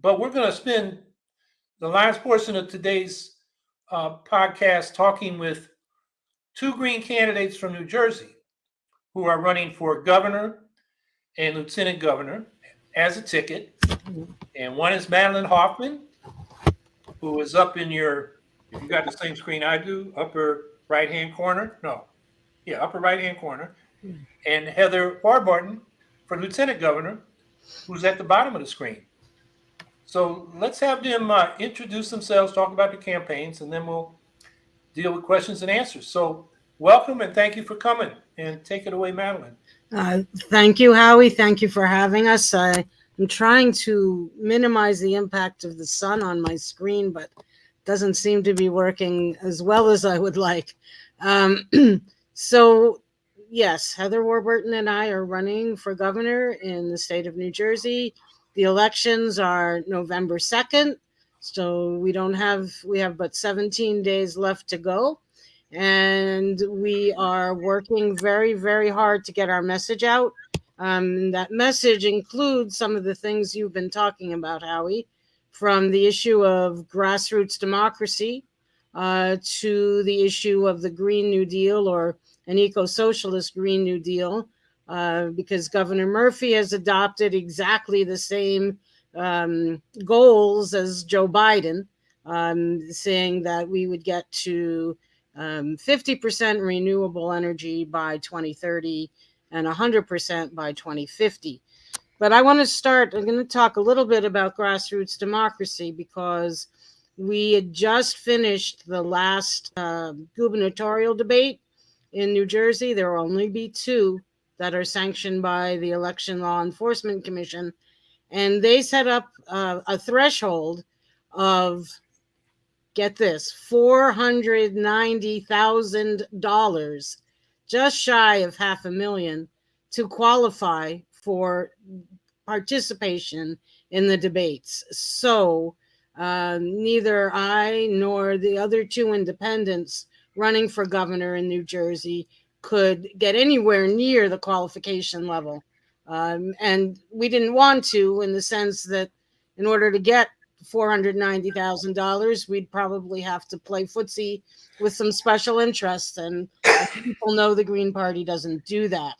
but we're going to spend the last portion of today's uh, podcast talking with two Green candidates from New Jersey who are running for governor and lieutenant governor as a ticket. And one is Madeline Hoffman, who is up in your, if you got the same screen I do, upper right hand corner. No, yeah, upper right hand corner. And Heather Warburton for lieutenant governor, who's at the bottom of the screen. So let's have them uh, introduce themselves, talk about the campaigns, and then we'll deal with questions and answers. So welcome and thank you for coming. And take it away, Madeline. Uh, thank you, Howie. Thank you for having us. I am trying to minimize the impact of the sun on my screen, but doesn't seem to be working as well as I would like. Um, so yes, Heather Warburton and I are running for governor in the state of New Jersey. The elections are November 2nd. So we don't have, we have but 17 days left to go. And we are working very, very hard to get our message out. Um, that message includes some of the things you've been talking about, Howie, from the issue of grassroots democracy uh, to the issue of the Green New Deal or an eco-socialist Green New Deal, uh, because Governor Murphy has adopted exactly the same um, goals as Joe Biden, um, saying that we would get to 50% um, renewable energy by 2030 and 100% by 2050. But I want to start, I'm going to talk a little bit about grassroots democracy because we had just finished the last uh, gubernatorial debate in New Jersey. There will only be two that are sanctioned by the Election Law Enforcement Commission. And they set up uh, a threshold of, get this, $490,000, just shy of half a million, to qualify for participation in the debates. So uh, neither I nor the other two independents running for governor in New Jersey could get anywhere near the qualification level. Um, and we didn't want to in the sense that in order to get $490,000, we'd probably have to play footsie with some special interests. And people know the Green Party doesn't do that.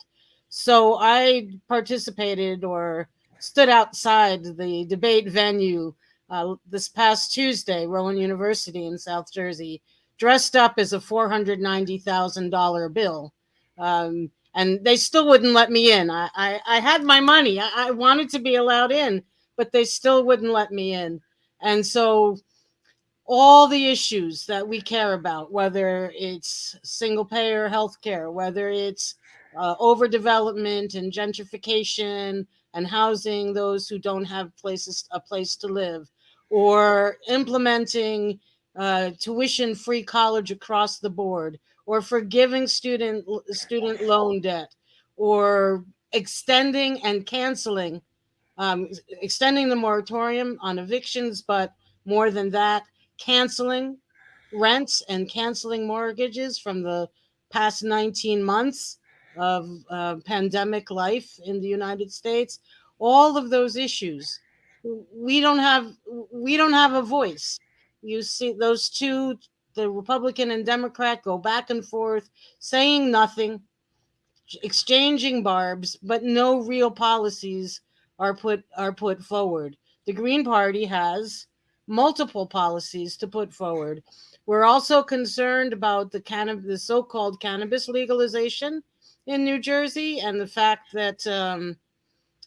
So I participated or stood outside the debate venue uh, this past Tuesday, Rowan University in South Jersey, dressed up as a $490,000 bill. Um, and they still wouldn't let me in. I, I, I had my money. I, I, wanted to be allowed in, but they still wouldn't let me in. And so all the issues that we care about, whether it's single payer healthcare, whether it's uh, overdevelopment and gentrification and housing those who don't have places a place to live, or implementing uh, tuition-free college across the board, or forgiving student student loan debt, or extending and canceling, um, extending the moratorium on evictions, but more than that, canceling rents and canceling mortgages from the past 19 months of uh, pandemic life in the United States. All of those issues, we don't have we don't have a voice you see those two, the Republican and Democrat, go back and forth, saying nothing, exchanging barbs, but no real policies are put are put forward. The Green Party has multiple policies to put forward. We're also concerned about the cannabis, the so-called cannabis legalization in New Jersey, and the fact that um,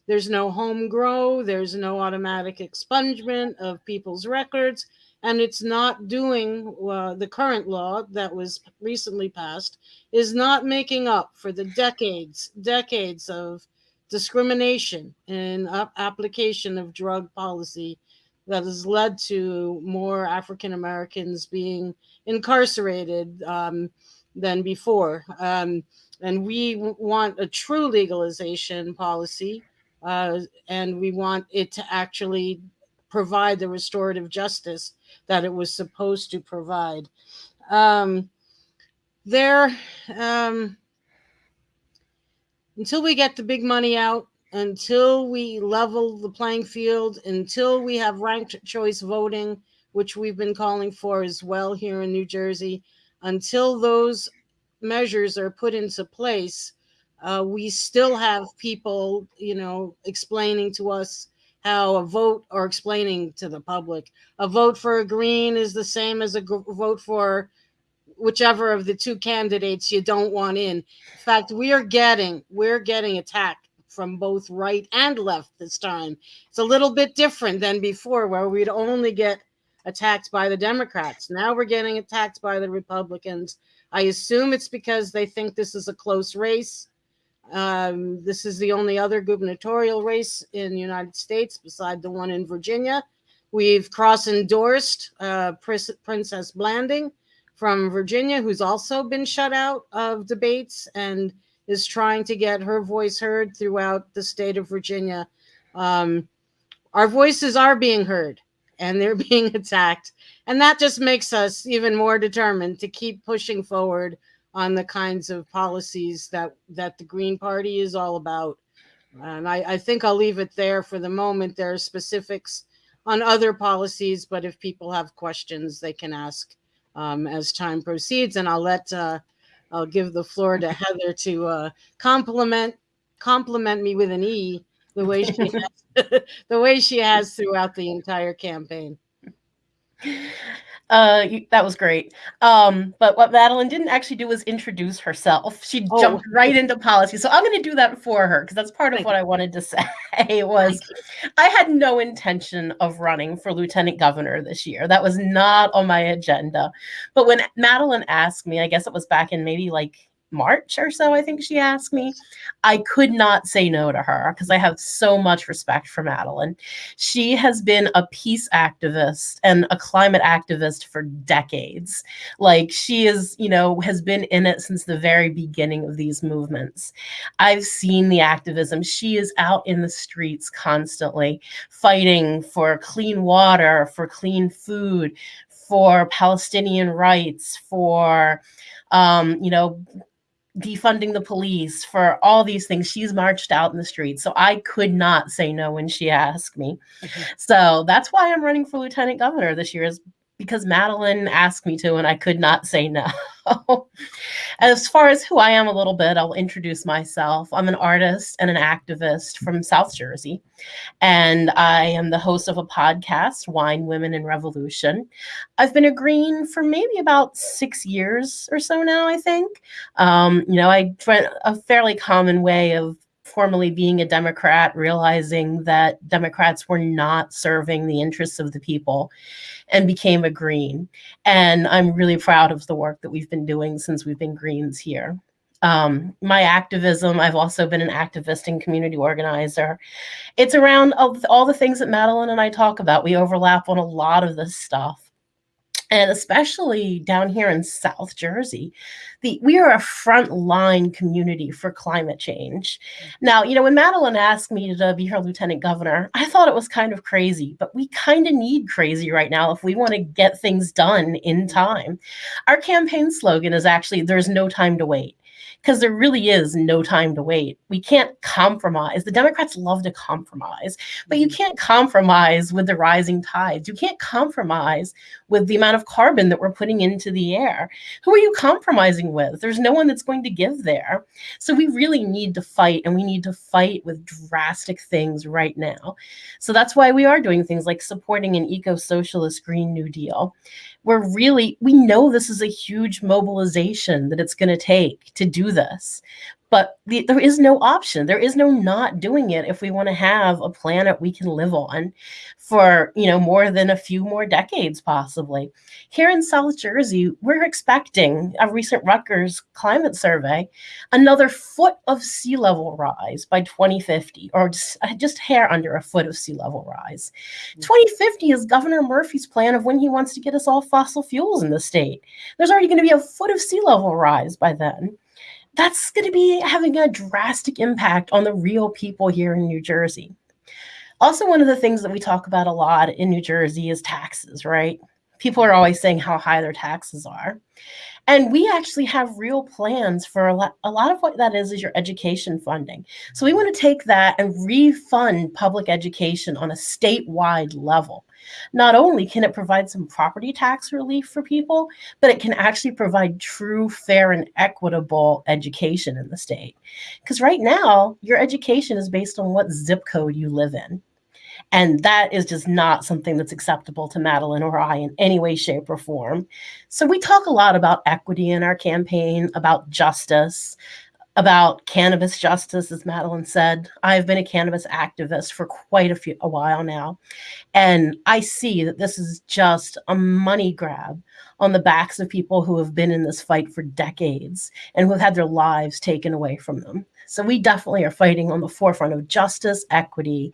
there's no home grow, there's no automatic expungement of people's records, and it's not doing uh, the current law that was recently passed is not making up for the decades decades of discrimination and application of drug policy that has led to more African Americans being incarcerated um, than before. Um, and we want a true legalization policy, uh, and we want it to actually provide the restorative justice that it was supposed to provide. Um, there, um, until we get the big money out until we level the playing field, until we have ranked choice voting, which we've been calling for as well here in New Jersey, until those measures are put into place, uh, we still have people, you know, explaining to us how a vote or explaining to the public a vote for a green is the same as a vote for whichever of the two candidates you don't want in. In fact, we are getting we're getting attacked from both right and left this time. It's a little bit different than before, where we'd only get attacked by the Democrats. Now we're getting attacked by the Republicans. I assume it's because they think this is a close race. Um, this is the only other gubernatorial race in the United States beside the one in Virginia. We've cross endorsed uh, Princess Blanding from Virginia, who's also been shut out of debates and is trying to get her voice heard throughout the state of Virginia. Um, our voices are being heard and they're being attacked. And that just makes us even more determined to keep pushing forward on the kinds of policies that, that the Green Party is all about. And I, I think I'll leave it there for the moment. There are specifics on other policies, but if people have questions, they can ask um, as time proceeds. And I'll let uh, I'll give the floor to Heather to uh, compliment compliment me with an E the way she has, the way she has throughout the entire campaign. Uh, that was great. Um, but what Madeline didn't actually do was introduce herself. She oh. jumped right into policy. So I'm going to do that for her because that's part of Thank what you. I wanted to say was I had no intention of running for lieutenant governor this year. That was not on my agenda. But when Madeline asked me, I guess it was back in maybe like March or so, I think she asked me. I could not say no to her because I have so much respect for Madeline. She has been a peace activist and a climate activist for decades. Like she is, you know, has been in it since the very beginning of these movements. I've seen the activism. She is out in the streets constantly fighting for clean water, for clean food, for Palestinian rights, for um, you know, defunding the police, for all these things. She's marched out in the streets. So I could not say no when she asked me. Mm-hmm. So that's why I'm running for lieutenant governor this year is because Madeline asked me to and I could not say no. as far as who I am a little bit, I'll introduce myself. I'm an artist and an activist from South Jersey, and I am the host of a podcast, Wine, Women, and Revolution. I've been a Green for maybe about six years or so now, I think. Um, you know, I a fairly common way of formally being a Democrat, realizing that Democrats were not serving the interests of the people and became a Green. And I'm really proud of the work that we've been doing since we've been Greens here. Um, my activism, I've also been an activist and community organizer. It's around all, all the things that Madeline and I talk about. We overlap on a lot of this stuff and especially down here in South Jersey, the we are a frontline community for climate change. Mm-hmm. Now, you know, when Madeline asked me to be her lieutenant governor, I thought it was kind of crazy, but we kind of need crazy right now if we want to get things done in mm-hmm. time. Our campaign slogan is actually "There's no time to wait." because there really is no time to wait. We can't compromise. The Democrats love to compromise, but you mm-hmm. can't compromise with the rising tides. You can't compromise with the amount of carbon that we're putting into the air. Who are you compromising with? There's no one that's going to give there. So we really need to fight, and we need to fight with drastic things right now. So that's why we are doing things like supporting an eco socialist Green New Deal we're really we know this is a huge mobilization that it's going to take to do this but the, there is no option. There is no not doing it if we want to have a planet we can live on for you know more than a few more decades possibly. Here in south jersey we're expecting a recent rutgers climate survey another foot of sea level rise by 2050 or just, uh, just hair under a foot of sea level rise. Mm-hmm. 2050 is governor murphy's plan of when he wants to get us all fossil fuels in the state. There's already going to be a foot of sea level rise by then that's going to be having a drastic impact on the real people here in New Jersey. Also, one of the things that we talk about a lot in New Jersey is taxes, right? People are always saying how high their taxes are. And we actually have real plans for a lot, a lot of what that is is your education funding. So we want to take that and refund public education on a statewide level. Not only can it provide some property tax relief for people, but it can actually provide true, fair, and equitable education in the state. Because right now, your education is based on what zip code you live in. And that is just not something that's acceptable to Madeline or I in any way, shape, or form. So we talk a lot about equity in our campaign, about justice, about cannabis justice, as Madeline said. I've been a cannabis activist for quite a few a while now. And I see that this is just a money grab on the backs of people who have been in this fight for decades and who have had their lives taken away from them. So we definitely are fighting on the forefront of justice, equity,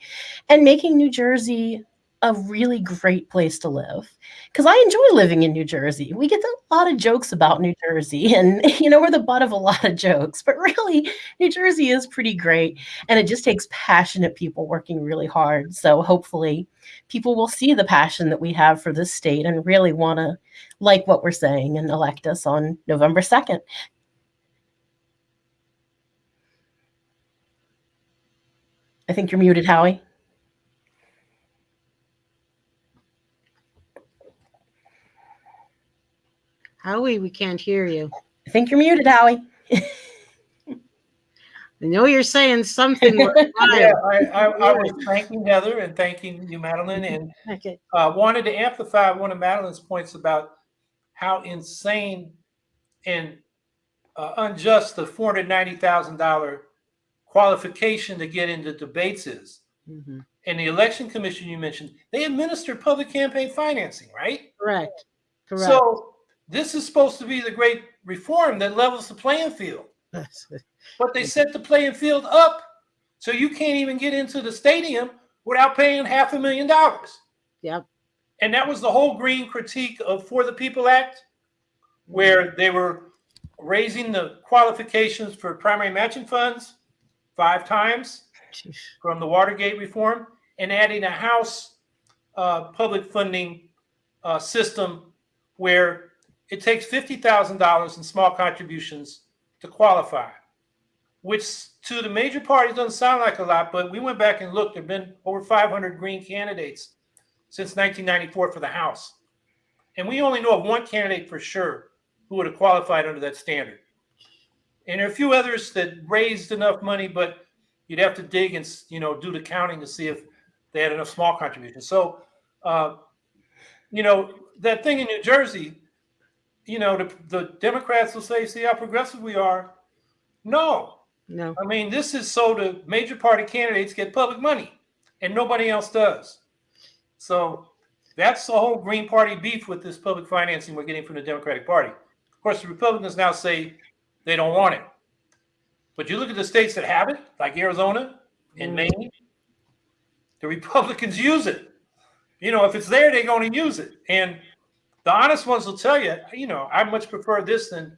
and making New Jersey a really great place to live because I enjoy living in New Jersey. We get a lot of jokes about New Jersey, and you know, we're the butt of a lot of jokes, but really, New Jersey is pretty great. And it just takes passionate people working really hard. So hopefully, people will see the passion that we have for this state and really want to like what we're saying and elect us on November 2nd. I think you're muted, Howie. Howie, we can't hear you. I think you're muted, Howie. I know you're saying something. yeah, I, I, I, was thanking Heather and thanking you, Madeline, and okay. uh, wanted to amplify one of Madeline's points about how insane and uh, unjust the $490,000 qualification to get into debates is. Mhm. And the election commission you mentioned, they administer public campaign financing, right? Correct. Correct. So this is supposed to be the great reform that levels the playing field. But they set the playing field up so you can't even get into the stadium without paying half a million dollars. yep. And that was the whole green critique of For the People Act, where they were raising the qualifications for primary matching funds five times from the Watergate reform and adding a House uh, public funding uh, system where it takes $50,000 in small contributions to qualify, which to the major parties doesn't sound like a lot, but we went back and looked. There have been over 500 Green candidates since 1994 for the House. And we only know of one candidate for sure who would have qualified under that standard. And there are a few others that raised enough money, but you'd have to dig and you know do the counting to see if they had enough small contributions. So, uh, you know, that thing in New Jersey, you know, the, the Democrats will say, "See how progressive we are." No, No. I mean this is so the major party candidates get public money, and nobody else does. So that's the whole Green Party beef with this public financing we're getting from the Democratic Party. Of course, the Republicans now say they don't want it. But you look at the states that have it, like Arizona and Mm. Maine, the Republicans use it. You know, if it's there, they're going to use it. And the honest ones will tell you, you know, I much prefer this than,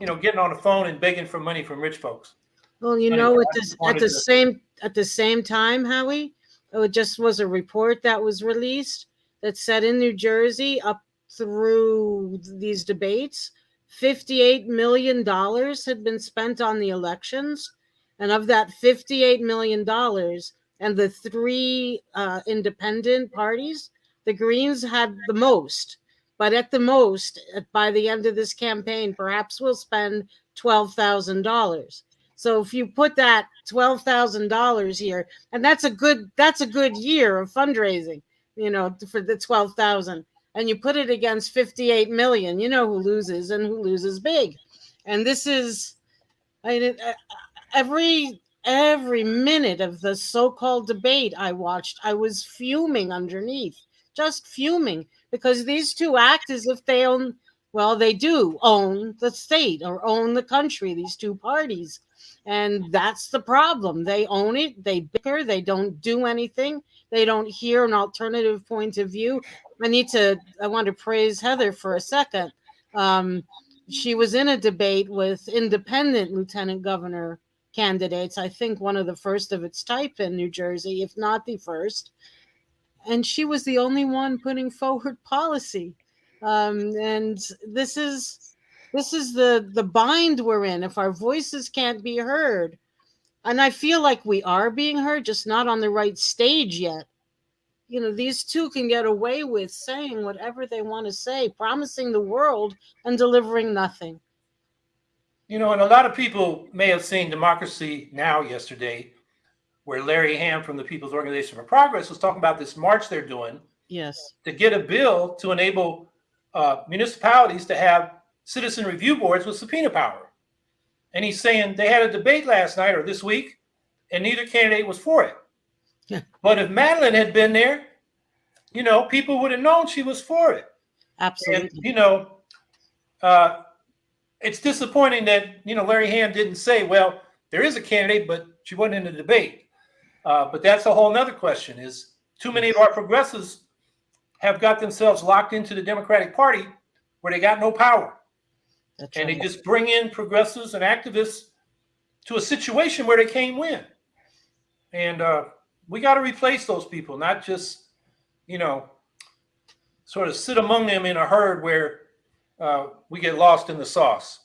you know, getting on the phone and begging for money from rich folks. Well, you know, at at the same, at the same time, Howie, it just was a report that was released that said in New Jersey up through these debates, fifty-eight million dollars had been spent on the elections. And of that fifty-eight million dollars and the three uh, independent parties, the Greens had the most. But at the most, by the end of this campaign, perhaps we'll spend twelve thousand dollars. So if you put that twelve thousand dollars here, and that's a good that's a good year of fundraising, you know, for the twelve thousand, and you put it against fifty eight million, you know who loses and who loses big, and this is, I uh, every every minute of the so called debate I watched, I was fuming underneath, just fuming because these two act as if they own. Well, they do own the state or own the country. These two parties and that's the problem. They own it, they bicker, they don't do anything, they don't hear an alternative point of view. I need to, I want to praise Heather for a second. Um, she was in a debate with independent lieutenant governor candidates, I think one of the first of its type in New Jersey, if not the first. And she was the only one putting forward policy. Um, and this is this is the the bind we're in. If our voices can't be heard and i feel like we are being heard just not on the right stage yet. You know these two can get away with saying whatever they want to say promising the world and delivering nothing. You know, and a lot of people may have seen Democracy Now! yesterday, where Larry Hamm from the People's Organization for Progress was talking about this march they're doing yes. to get a bill to enable uh, municipalities to have citizen review boards with subpoena power. And he's saying they had a debate last night or this week, and neither candidate was for it. Yeah. But if Madeline had been there, you know, people would have known she was for it. And, absolutely you know, uh, it's disappointing that, you know, Larry Hamm didn't say, well, there is a candidate, but she wasn't in the debate. Uh, but that's a whole nother question is too many of our progressives have got themselves locked into the Democratic Party where they got no power. That's And they just bring in progressives and activists to a situation where they can't win. And uh, we got to replace those people, not just, you know, sort of sit among them in a herd where uh, we get lost in the sauce.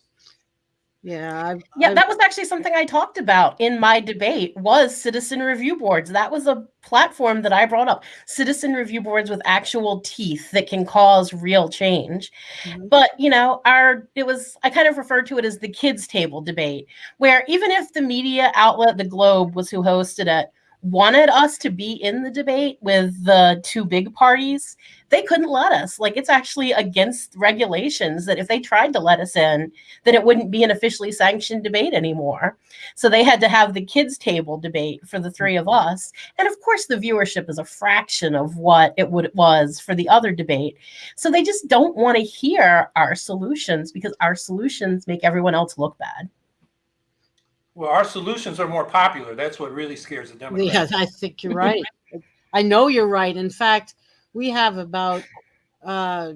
Yeah I've, Yeah, I've- that was actually something I talked about in my debate was citizen review boards. That was a platform that I brought up. Citizen review boards with actual teeth that can cause real change. Mhm. But, you know, our it was I kind of referred to it as the kids table debate where even if the media outlet The Globe was who hosted it wanted us to be in the debate with the two big parties, they couldn't let us. Like it's actually against regulations that if they tried to let us in, then it wouldn't be an officially sanctioned debate anymore. So they had to have the kids' table debate for the three of mm-hmm. us. And of course, the viewership is a fraction of what it would was for the other debate. So they just don't want to hear our solutions because our solutions make everyone else look bad. Well, our solutions are more popular. That's what really scares the Democrats. Yes, I think you're right. I know you're right. In fact, we have about uh,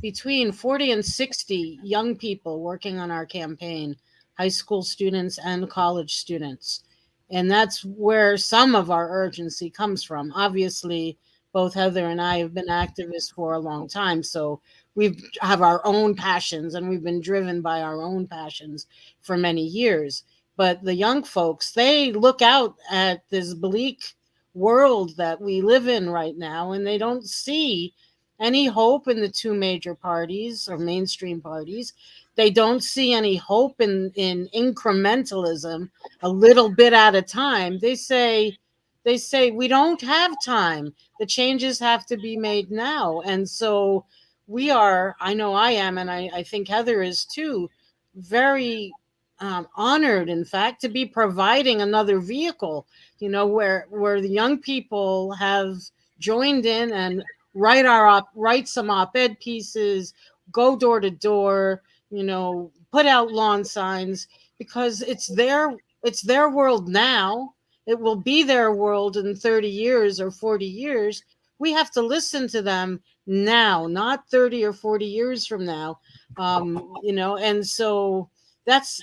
between 40 and 60 young people working on our campaign, high school students and college students. And that's where some of our urgency comes from. Obviously, both Heather and I have been activists for a long time. So we have our own passions and we've been driven by our own passions for many years. But the young folks they look out at this bleak world that we live in right now and they don't see any hope in the two major parties or mainstream parties. They don't see any hope in in incrementalism a little bit at a time. They say they say we don't have time. The changes have to be made now. And so we are i know i am and i, I think heather is too very um, honored in fact to be providing another vehicle you know where where the young people have joined in and write our op write some op-ed pieces go door to door you know put out lawn signs because it's their it's their world now. It will be their world in 30 years or 40 years. We have to listen to them now not 30 or 40 years from now um you know and so that's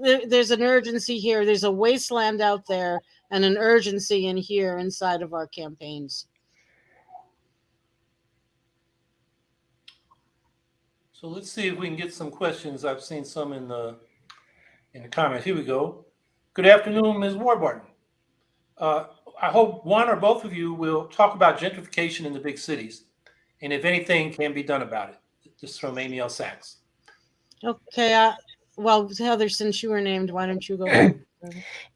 there, there's an urgency here there's a wasteland out there and an urgency in here inside of our campaigns So let's see if we can get some questions. I've seen some in the in the comments. Here we go. Good afternoon, Ms. Warburton. Uh, I hope one or both of you will talk about gentrification in the big cities and if anything can be done about it. This is from Amy L. Sachs. okay uh, well heather since you were named why don't you go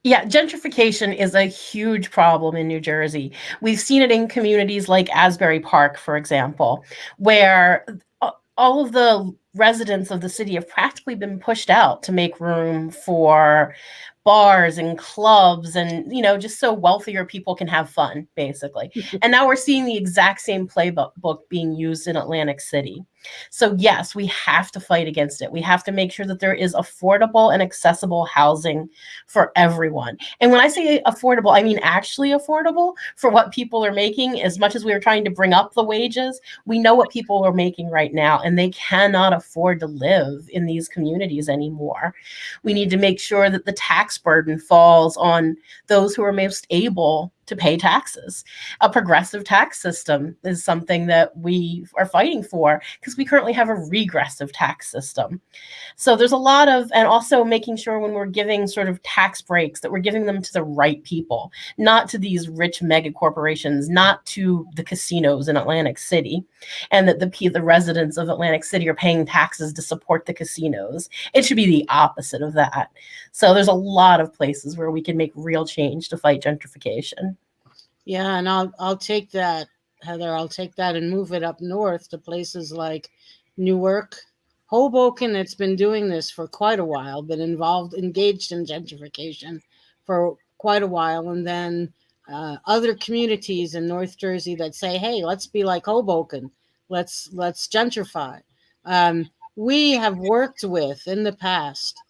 Yeah, gentrification is a huge problem in New Jersey. We've seen it in communities like Asbury Park, for example, where all of the residents of the city have practically been pushed out to make room for bars and clubs and you know just so wealthier people can have fun basically. And now we're seeing the exact same playbook book being used in atlantic city so yes we have to fight against it. We have to make sure that there is affordable and accessible housing for everyone. And when i say affordable i mean actually affordable for what people are making. As much as we are trying to bring up the wages we know what people are making right now and they cannot afford to live in these communities anymore. We need to make sure that the tax burden falls on those who are most able to pay taxes. A progressive tax system is something that we are fighting for because we currently have a regressive tax system. So there's a lot of, and also making sure when we're giving sort of tax breaks that we're giving them to the right people, not to these rich mega corporations, not to the casinos in Atlantic City, and that the the residents of Atlantic City are paying taxes to support the casinos. It should be the opposite of that. So there's a lot of places where we can make real change to fight gentrification. Yeah, and I'll I'll take that, Heather. I'll take that and move it up north to places like Newark, Hoboken. It's been doing this for quite a while, been involved, engaged in gentrification for quite a while, and then uh, other communities in North Jersey that say, "Hey, let's be like Hoboken. Let's let's gentrify." Um, we have worked with in the past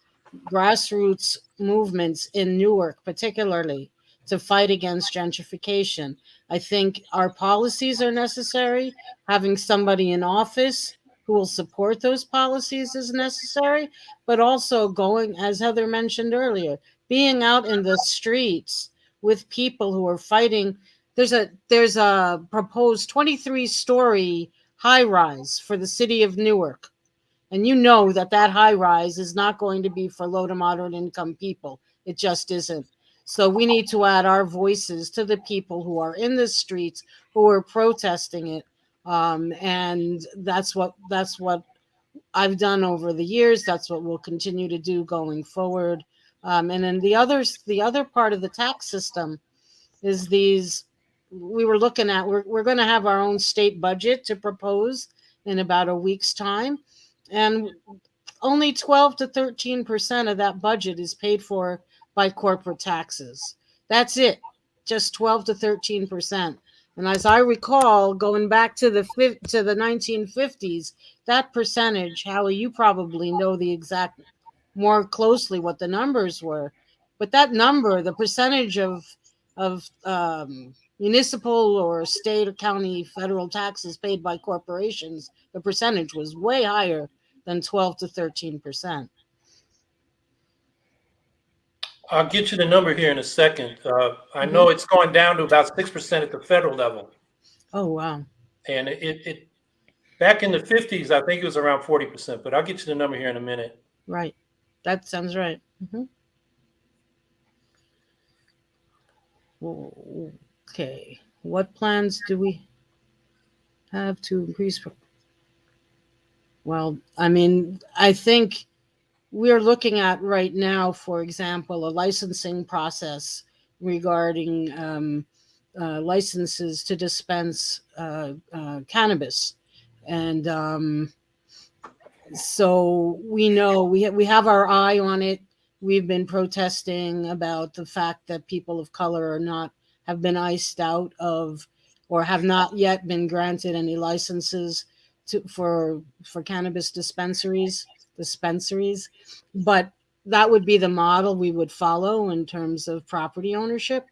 grassroots movements in Newark, particularly to fight against gentrification. I think our policies are necessary. Having somebody in office who will support those policies is necessary, but also going, as Heather mentioned earlier, being out in the streets with people who are fighting. There's a there's a proposed 23 story high rise for the city of Newark. And you know that that high rise is not going to be for low to moderate income people. It just isn't. So we need to add our voices to the people who are in the streets who are protesting it. Um, and that's what that's what I've done over the years. That's what we'll continue to do going forward. Um, and then the others, the other part of the tax system is these we were looking at we're, we're going to have our own state budget to propose in about a week's time and only 12 to 13 percent of that budget is paid for by corporate taxes. That's it, just 12 to 13 percent. And as I recall, going back to the to the 1950s, that percentage, Howie, you probably know the exact more closely what the numbers were, but that number, the percentage of of um, municipal or state or county federal taxes paid by corporations, the percentage was way higher than 12 to 13 percent. I'll get you the number here in a second. Uh, I know it's going down to about six percent at the federal level, Oh wow! and it, it back in the fifties, I think it was around forty percent. But I'll get you the number here in a minute. Right, that sounds right. Mhm. Okay, what plans do we have to increase? Well, I mean, I think we're looking at right now, for example, a licensing process regarding um, uh, licenses to dispense uh, uh, cannabis, and um, so we know we ha- we have our eye on it. We've been protesting about the fact that people of color are not have been iced out of or have not yet been granted any licenses to for for cannabis dispensaries dispensaries but that would be the model we would follow in terms of property ownership.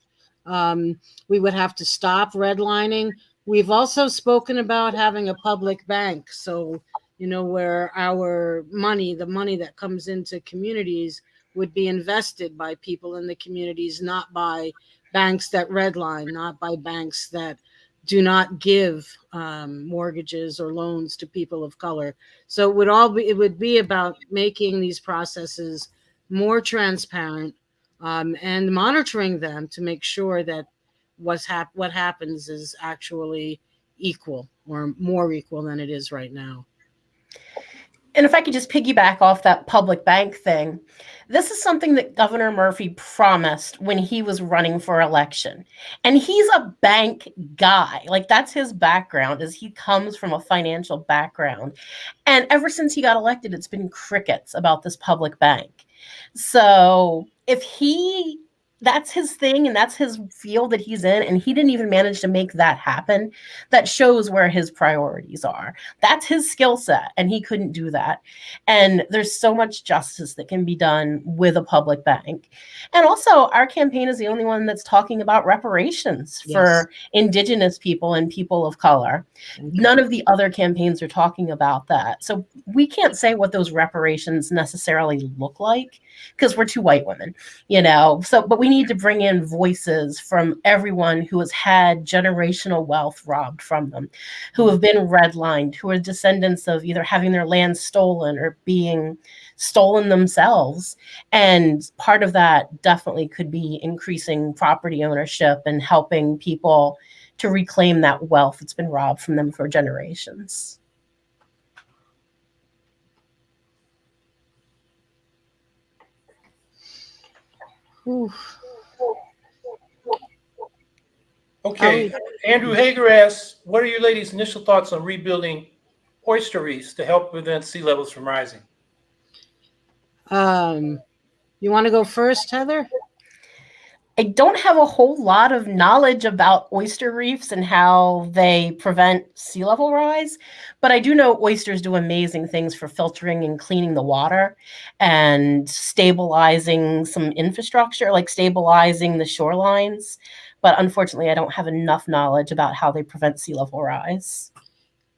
Um, we would have to stop redlining. We've also spoken about having a public bank so you know where our money the money that comes into communities would be invested by people in the communities not by banks that redline, not by banks that do not give um, mortgages or loans to people of color. So it would all be it would be about making these processes more transparent um, and monitoring them to make sure that what's hap- what happens is actually equal or more equal than it is right now. And if I could just piggyback off that public bank thing, this is something that Governor Murphy promised when he was running for election. And he's a bank guy. Like that's his background is he comes from a financial background. And ever since he got elected, it's been crickets about this public bank. So if he that's his thing and that's his field that he's in and he didn't even manage to make that happen. That shows where his priorities are. That's his skill set and he couldn't do that. And there's so much justice that can be done with a public bank. And also our campaign is the only one that's talking about reparations Yes. for indigenous people and people of color. None of the other campaigns are talking about that. So we can't say what those reparations necessarily look like because we're two white women you know so but we need to bring in voices from everyone who has had generational wealth robbed from them, who have been redlined, who are descendants of either having their land stolen or being stolen themselves. And part of that definitely could be increasing property ownership and helping people to reclaim that wealth that's been robbed from them for generations. Ooh. Okay, Andrew Hager asks, what are your ladies' initial thoughts on rebuilding oyster reefs to help prevent sea levels from rising? Um, you want to go first, Heather? I don't have a whole lot of knowledge about oyster reefs and how they prevent sea level rise, but I do know oysters do amazing things for filtering and cleaning the water and stabilizing some infrastructure, like stabilizing the shorelines. But unfortunately, I don't have enough knowledge about how they prevent sea level rise.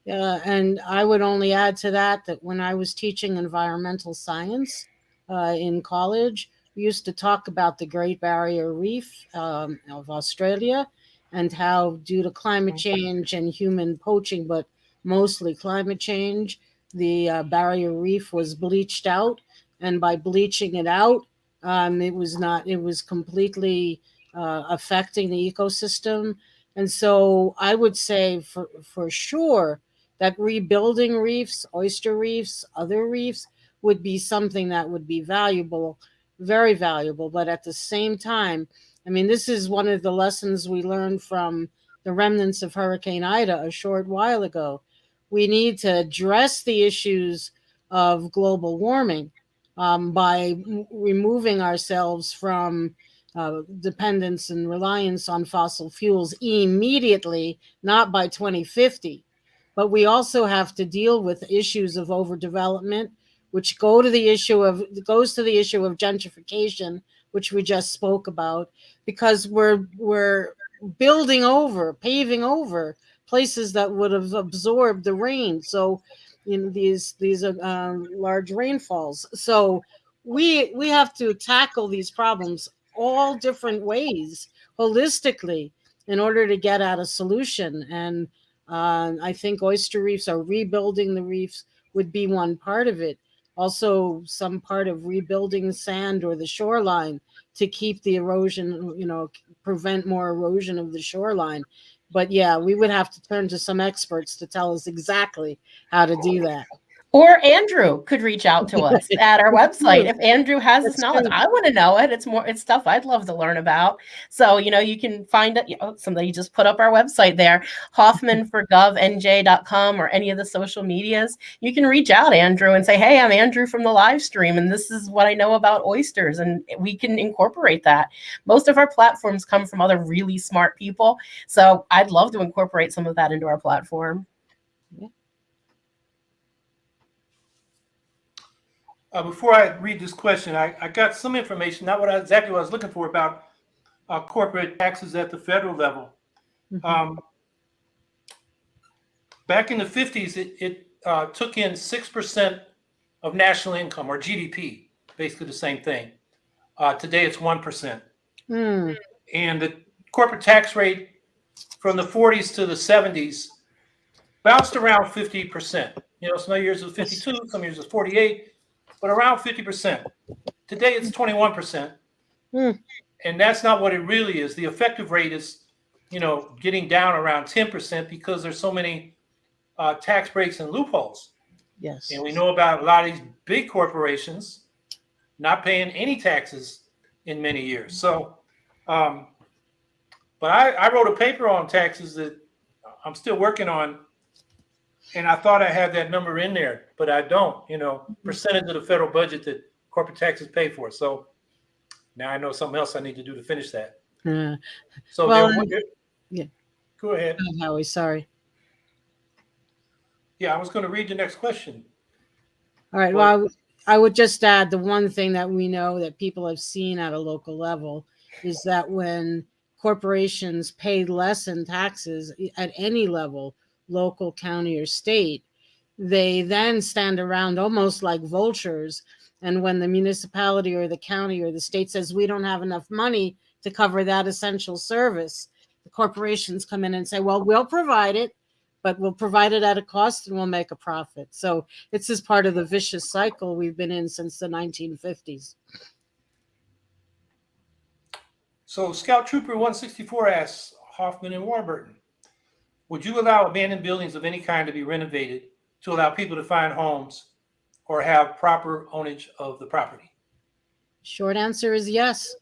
Yeah, and I would only add to that that when I was teaching environmental science uh, in college, we used to talk about the Great Barrier Reef um, of Australia and how, due to climate change and human poaching, but mostly climate change, the uh, barrier reef was bleached out. And by bleaching it out, um, it was not, it was completely uh, affecting the ecosystem. And so I would say for, for sure that rebuilding reefs, oyster reefs, other reefs would be something that would be valuable very valuable. But at the same time, I mean, this is one of the lessons we learned from the remnants of Hurricane Ida a short while ago. We need to address the issues of global warming um, by removing ourselves from uh, dependence and reliance on fossil fuels immediately, not by 2050. But we also have to deal with issues of overdevelopment, which go to the issue of goes to the issue of gentrification, which we just spoke about, because we're we're building over, paving over places that would have absorbed the rain. So, you know, these these are um, large rainfalls. So we we have to tackle these problems all different ways holistically in order to get at a solution. And uh, I think oyster reefs are rebuilding the reefs would be one part of it also some part of rebuilding sand or the shoreline to keep the erosion, you know, prevent more erosion of the shoreline. But yeah, we would have to turn to some experts to tell us exactly how to do that. Or Andrew could reach out to us at our website. If Andrew has this knowledge, true. I want to know it. It's more, it's stuff I'd love to learn about. So, you know, you can find it. You know, somebody just put up our website there, hoffmanforgovnj.com or any of the social medias. You can reach out, Andrew, and say, Hey, I'm Andrew from the live stream, and this is what I know about oysters. And we can incorporate that. Most of our platforms come from other really smart people. So I'd love to incorporate some of that into our platform. Uh, before I read this question, I, I got some information, not what I, exactly what I was looking for about uh, corporate taxes at the federal level. Mhm. Um, back in the 50s, it, it uh, took in 6% of national income or GDP, basically the same thing. Uh, today it's 1%. Hmm. And the corporate tax rate from the 40s to the 70s bounced around 50%. You know, some years it was 52, some years it was 48, but around 50%. Today it's 21%. Hmm. And that's not what it really is. The effective rate is, you know, getting down around 10% because there's so many uh, tax breaks and loopholes. Yes. And we know about a lot of these big corporations not paying any taxes in many years. So, um, but I, I wrote a paper on taxes that I'm still working on. And I thought I had that number in there, but I don't, you know, percentage of the federal budget that corporate taxes pay for. So now I know something else I need to do to finish that. Uh, So Well, and- there- yeah. Go ahead. oh, Howie, sorry. Yeah, I was going to read the next question. All right. Well, I would just add the one thing that we know that people have seen at a local level is that when corporations pay less in taxes at any level, local, county, or state, they then stand around almost like vultures And when the municipality or the county or the state says we don't have enough money to cover that essential service, the corporations come in and say, well, we'll provide it, but we'll provide it at a cost and we'll make a profit. So it's just part of the vicious cycle we've been in since the 1950s. So Scout Trooper 164 asks Hoffman and Warburton, would you allow abandoned buildings of any kind to be renovated to allow people to find homes or have proper ownage of the property? Short answer is yes.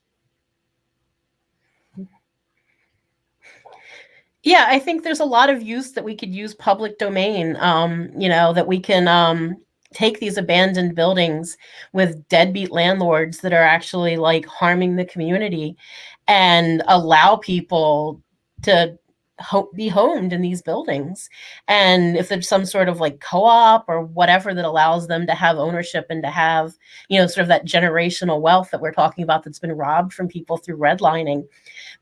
Yeah, I think there's a lot of use that we could use public domain. Um, you know, that we can um, take these abandoned buildings with deadbeat landlords that are actually like harming the community and allow people to ho- be homed in these buildings. And if there's some sort of like co-op or whatever that allows them to have ownership and to have, you know, sort of that generational wealth that we're talking about that's been robbed from people through redlining,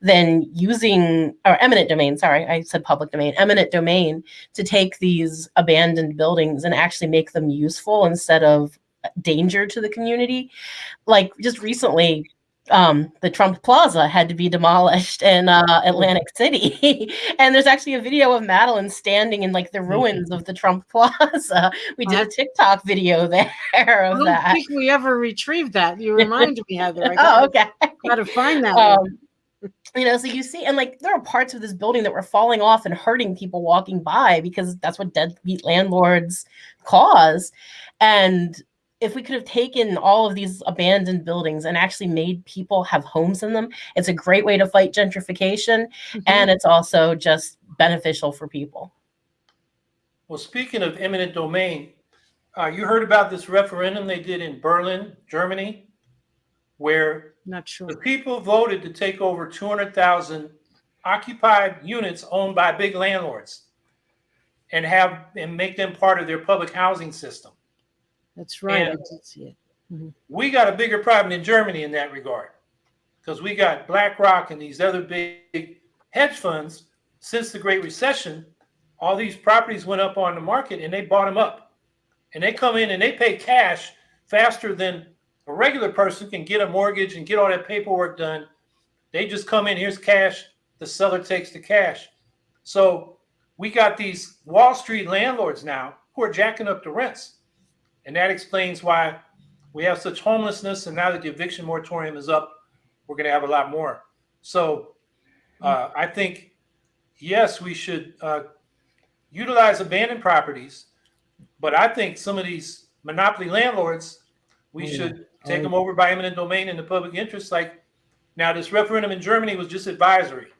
then using or eminent domain, sorry, I said public domain, eminent domain to take these abandoned buildings and actually make them useful instead of danger to the community. Like just recently, um, the Trump Plaza had to be demolished in uh, Atlantic City, and there's actually a video of Madelyn standing in like the ruins of the Trump Plaza. We did a TikTok video there I of don't that. think we ever retrieved that. You reminded me, Heather. I Oh, gotta, okay. gotta find that. one. Um, you know, so you see, and like there are parts of this building that were falling off and hurting people walking by because that's what deadbeat landlords cause. And if we could have taken all of these abandoned buildings and actually made people have homes in them, it's a great way to fight gentrification. Mhm. And it's also just beneficial for people. Well, speaking of eminent domain, uh, you heard about this referendum they did in Berlin, Germany, where Not sure. the people voted to take over 200,000 occupied units owned by big landlords and have and make them part of their public housing system. That's right. I did see it. Mm-hmm. We got a bigger problem in Germany in that regard because we got BlackRock and these other big hedge funds. Since the Great Recession, all these properties went up on the market and they bought them up. And they come in and they pay cash faster than a regular person can get a mortgage and get all that paperwork done. They just come in, here's cash, the seller takes the cash. So we got these Wall Street landlords now who are jacking up the rents. And that explains why we have such homelessness. And now that the eviction moratorium is up, we're going to have a lot more. So uh, I think, yes, we should uh, utilize abandoned properties. But I think some of these monopoly landlords, we Oh, yeah. should take them over by eminent domain in the public interest. Like now, this referendum in Germany was just advisory,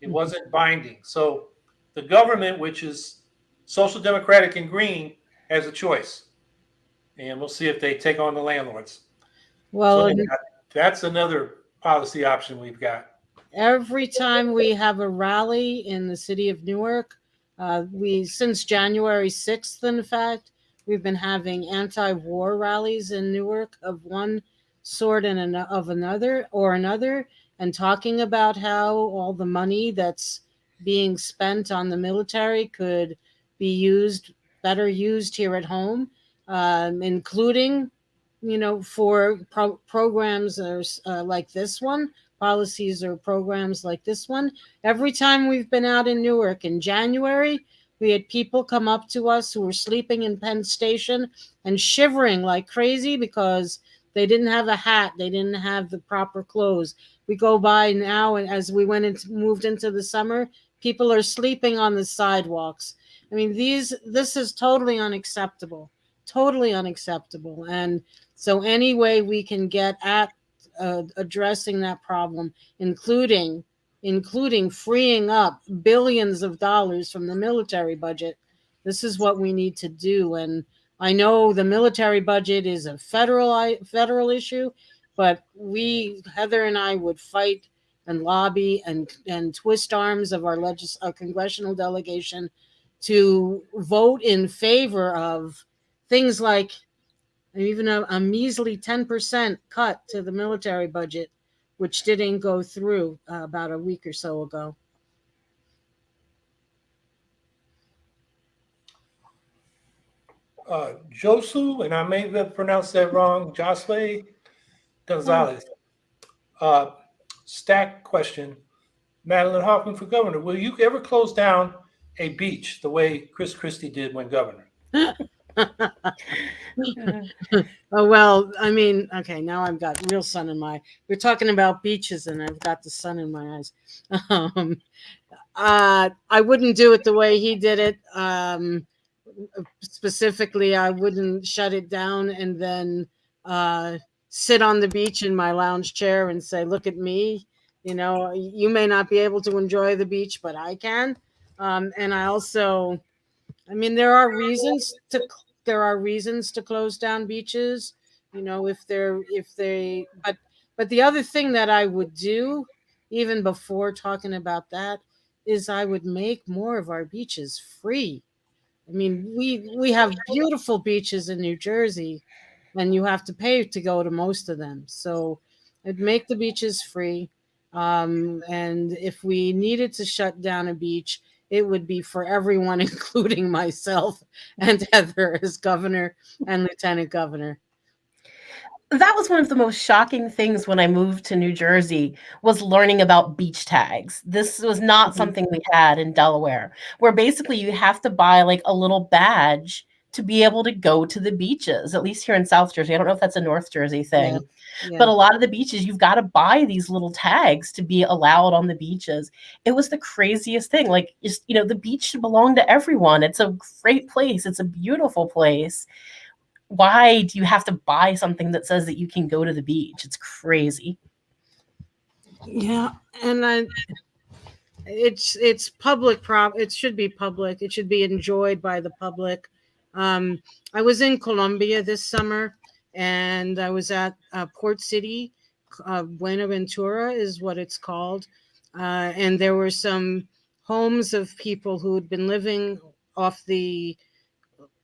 it Mhm. wasn't binding. So the government, which is social democratic and green, has a choice. And we'll see if they take on the landlords. Well, So that's another policy option we've got. every time we have a rally in the city of Newark, uh, we since January 6th, in fact, we've been having anti-war rallies in Newark of one sort and an, of another or another, and talking about how all the money that's being spent on the military could be used better used here at home, um, including, you know, for pro- programs s- uh, like this one policies or programs like this one. Every time we've been out in Newark in January, we had people come up to us who were sleeping in Penn Station and shivering like crazy because they didn't have a hat, they didn't have the proper clothes. We go by now, and as we went into moved into the summer, people are sleeping on the sidewalks. I mean, these this is totally unacceptable, totally unacceptable. And so, any way we can get at uh, addressing that problem, including including freeing up billions of dollars from the military budget. This is what we need to do. And I know the military budget is a federal federal issue, but we Heather and I would fight and lobby and and twist arms of our legis our congressional delegation to vote in favor of things like even a, a measly 10% cut to the military budget, which didn't go through uh, about a week or so ago. uh, Josu, and I may have pronounced that wrong, Josle Gonzalez. Uh, stack question. Madelyn Hoffman for governor, will you ever close down a beach the way Chris Christie did when governor? Oh, well, I mean, okay, now I've got real sun in my, we're talking about beaches and I've got the sun in my eyes. Um, uh, I wouldn't do it the way he did it. Um, specifically, I wouldn't shut it down and then, uh, sit on the beach in my lounge chair and say, look at me. You know, you may not be able to enjoy the beach, but I can. Um, and I also, I mean, there are reasons to there are reasons to close down beaches. You know, if they're if they but but the other thing that I would do, even before talking about that, is I would make more of our beaches free. I mean, we we have beautiful beaches in New Jersey, and you have to pay to go to most of them. So I'd make the beaches free. Um, and if we needed to shut down a beach, it would be for everyone, including myself and Heather as governor and lieutenant governor. that was one of the most shocking things when I moved to New Jersey was learning about beach tags. This was not Mhm. something we had in Delaware, where basically you have to buy like a little badge to be able to go to the beaches. At least here in South Jersey, I don't know if that's a North Jersey thing, Yeah. but a lot of the beaches you've got to buy these little tags to be allowed on the beaches. It was the craziest thing. Like just you know, the beach should belong to everyone. It's a great place. It's a beautiful place why do you have to buy something that says that you can go to the beach? It's crazy. Yeah, and I, it's it's public prop. It should be public. It should be enjoyed by the public. Um, I was in Colombia this summer, and I was at uh, Port City. Uh, Buenaventura is what it's called, uh, and there were some homes of people who had been living off the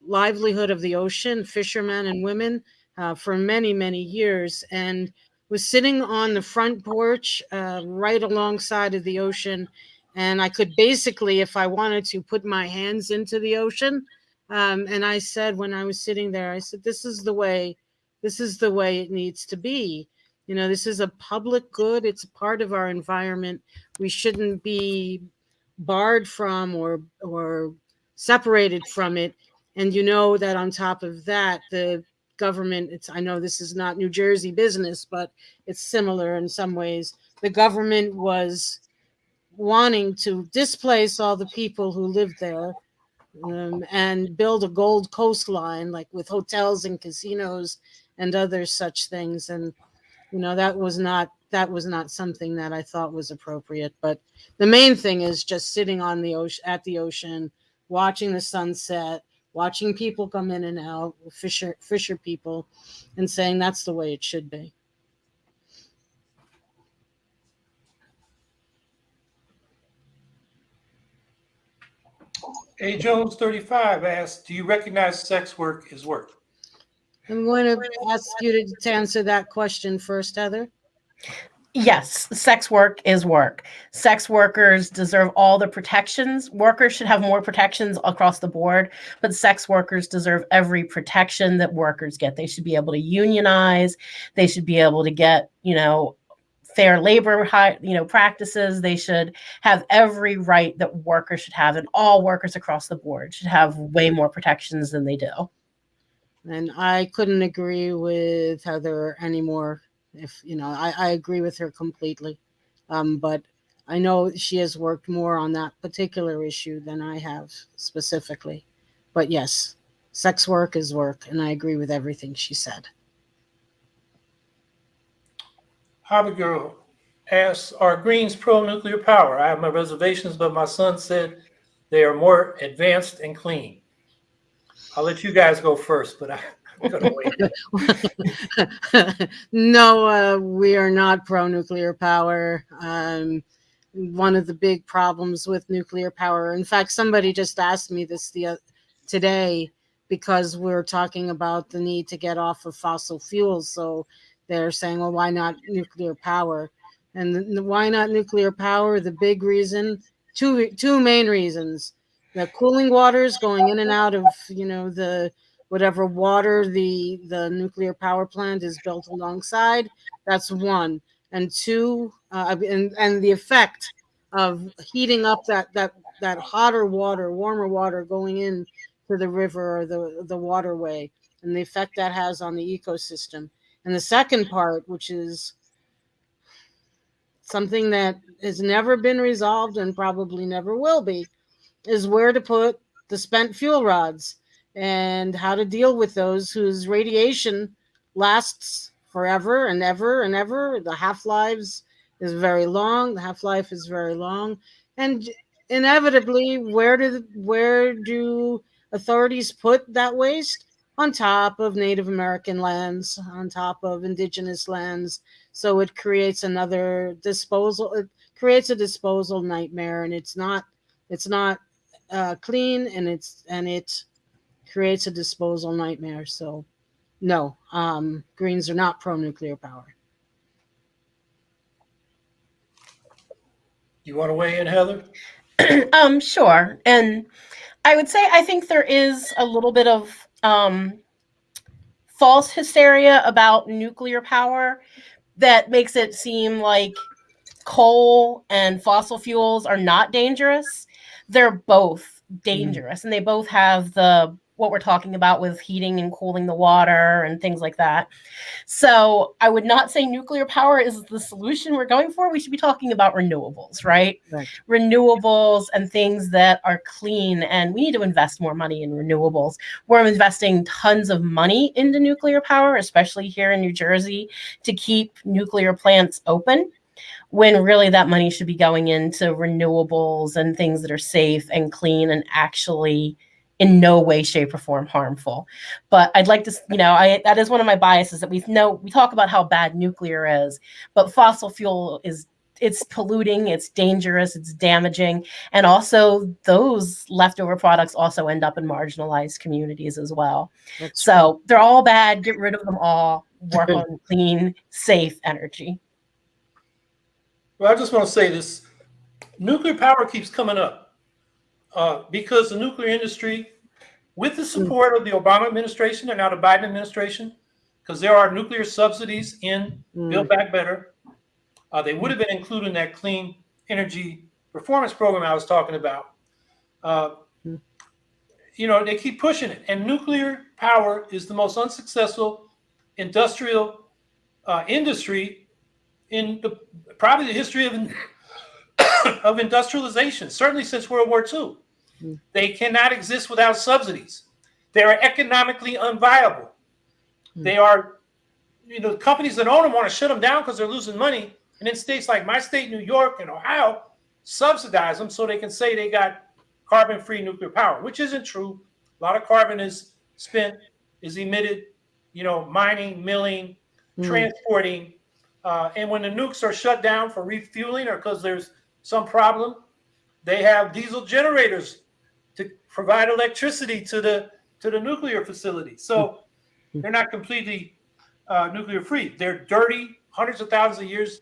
livelihood of the ocean, fishermen and women, uh, for many many years, and was sitting on the front porch uh, right alongside of the ocean and i could basically if i wanted to put my hands into the ocean um, and i said when i was sitting there i said this is the way this is the way it needs to be. You know this is a public good. It's a part of our environment. We shouldn't be barred from or or separated from it. And you know that on top of that the government it's i know this is not new jersey business but it's similar in some ways. The government was wanting to displace all the people who lived there um, and build a gold coastline like with hotels and casinos and other such things. And you know that was not that was not something that i thought was appropriate. But the main thing is just sitting on the ocean at the ocean watching the sunset watching people come in and out fisher fisher people and saying that's the way it should be A Jones 35 asks, do you recognize sex work is work? i'm going to ask you to, to answer that question first heather Yes, sex work is work. Sex workers deserve all the protections. Workers should have more protections across the board, but sex workers deserve every protection that workers get. They should be able to unionize. They should be able to get, you know, fair labor, you know, practices. They should have every right that workers should have, and all workers across the board should have way more protections than they do. and i couldn't agree with heather anymore if you know i, I agree with her completely um, but i know she has worked more on that particular issue than i have specifically but yes sex work is work and i agree with everything she said Hobby Girl asks, are Greens pro-nuclear power? I have my reservations, but my son said they are more advanced and clean. I'll let you guys go first, but I- I'm gonna wait. no, uh, we are not pro nuclear power. Um, one of the big problems with nuclear power, in fact, somebody just asked me this the, oth- today because we're talking about the need to get off of fossil fuels. So they're saying, well, why not nuclear power? And the, the why not nuclear power? The big reason, two two main reasons: the cooling waters going in and out of you know the whatever water the the nuclear power plant is built alongside. That's one, and two, uh, and and the effect of heating up that that that hotter water, warmer water going in to the river or the the waterway, and the effect that has on the ecosystem. And the second part, which is something that has never been resolved and probably never will be, is where to put the spent fuel rods and how to deal with those whose radiation lasts forever and ever and ever. The half lives is very long. The half life is very long, and inevitably, where do where do authorities put that waste? On top of Native American lands, on top of indigenous lands. So it creates another disposal. It creates a disposal nightmare, and it's not it's not uh, clean, and it's and it creates a disposal nightmare. So, no, um, Greens are not pro nuclear power. You want to weigh in, Heather? um, sure. And I would say I think there is a little bit of um, false hysteria about nuclear power that makes it seem like coal and fossil fuels are not dangerous. They're both dangerous and they both have the what we're talking about with heating and cooling the water and things like that. So I would not say nuclear power is the solution we're going for. We should be talking about renewables, right? Right. Renewables and things that are clean. And we need to invest more money in renewables. We're investing tons of money into nuclear power, especially here in New Jersey, to keep nuclear plants open when really that money should be going into renewables and things that are safe and clean and actually in no way shape or form harmful. But i'd like to you know i that is one of my biases that we know we talk about how bad nuclear is but fossil fuel is it's polluting it's dangerous it's damaging and also those leftover products also end up in marginalized communities as well. That's so they're all bad get rid of them all work on clean safe energy. Well, I just want to say this: nuclear power keeps coming up uh, because the nuclear industry, with the support of the Obama administration and now the Biden administration, because there are nuclear subsidies in Mm. Build Back Better, uh, they would have been included in that clean energy performance program I was talking about. Uh, Mm. you know, they keep pushing it, and nuclear power is the most unsuccessful industrial uh, industry in the probably the history of of industrialization, certainly since World War II. Mm. They cannot exist without subsidies. They are economically unviable. Mm. They are, you know, the companies that own them want to shut them down because they're losing money. And in states like my state, New York and Ohio, subsidize them so they can say they got carbon-free nuclear power, which isn't true. A lot of carbon is spent, is emitted, you know, mining, milling, Mm. transporting, uh, and when the nukes are shut down for refueling or because there's some problem, they have diesel generators to provide electricity to the to the nuclear facility. So they're not completely uh, nuclear free. They're dirty. Hundreds of thousands of years,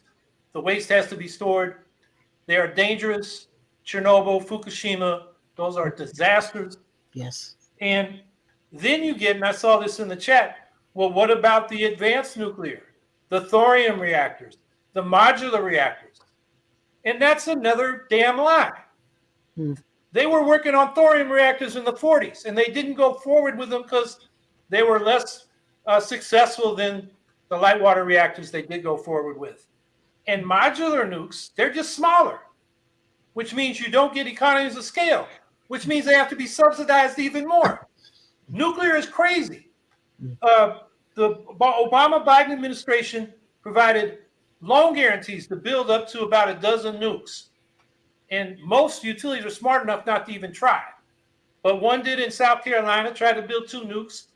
the waste has to be stored. They are dangerous. Chernobyl, Fukushima, those are disasters. Yes. And then you get, and I saw this in the chat, well, what about the advanced nuclear, the thorium reactors, the modular reactors? And that's another damn lie. Hmm. They were working on thorium reactors in the 40s, and they didn't go forward with them because they were less uh, successful than the light water reactors they did go forward with. And modular nukes, they're just smaller, which means you don't get economies of scale, which means they have to be subsidized even more. Nuclear is crazy. Uh, the Obama Biden administration provided loan guarantees to build up to about a dozen nukes. And most utilities are smart enough not to even try. But one did in South Carolina, tried to build two nukes.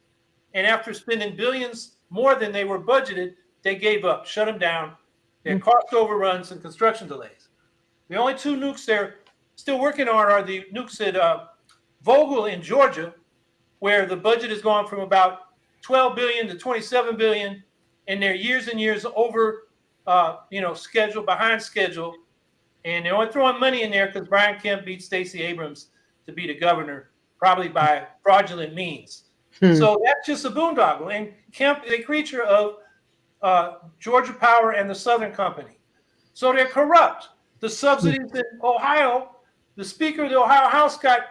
And after spending billions more than they were budgeted, they gave up, shut them down. They had cost overruns and construction delays. The only two nukes they're still working on are the nukes at uh, Vogtle in Georgia, where the budget has gone from about 12 billion to 27 billion, and they're years and years over, uh, you know, schedule behind schedule, and they're only throwing money in there because Brian Kemp beat Stacey Abrams to be the governor, probably by fraudulent means. Hmm. So that's just a boondoggle. And Kemp is a creature of uh, Georgia Power and the Southern Company. So they're corrupt. The subsidies in Ohio, the Speaker of the Ohio House got